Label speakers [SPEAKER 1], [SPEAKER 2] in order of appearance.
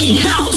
[SPEAKER 1] fucking